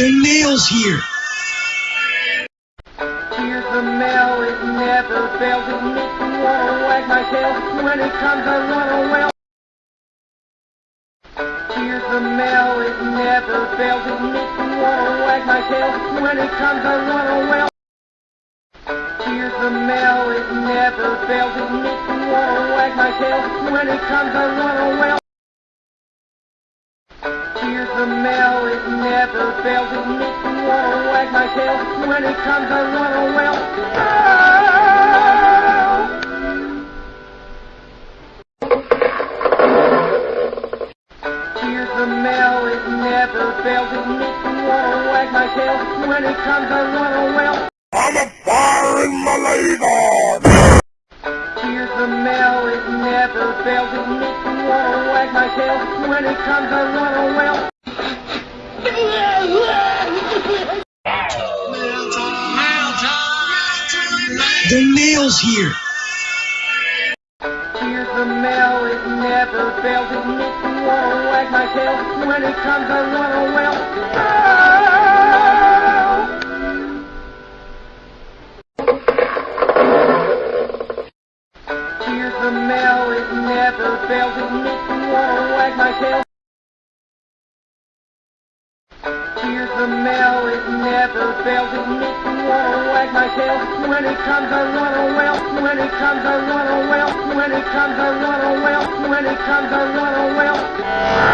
The mail's here. Here's the mail, it never fails. It makes me wanna wag my tail. When it comes, I wanna wail. Here's the mail, it never fails. It makes me wanna wag my tail. When it comes, I wanna wail. Here's the mail, it never fails. It makes me wanna wag my tail. When it comes, I wanna wail. Never fails. It makes me wanna wag my tail. When it comes, I wanna wail. Here's the mail, it never fails. It makes me wanna wag my tail. When it comes, I wanna wail. I'm a firing my laser! Here's the mail, it never fails. It makes me wanna wag my tail. When it comes, I wanna wail. The mail's here. Here's the mail, it never fails. It makes me wanna wag my tail. When it comes, I wanna wail. Here's the mail, it never fails. It makes me wanna wag my tail. Here's the mail, it never fails. It makes wanna wag my tail. When he comes, a wanna. When he comes, a wanna. When he comes, a wanna. When he comes, a wanna.